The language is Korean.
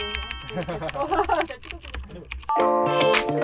네.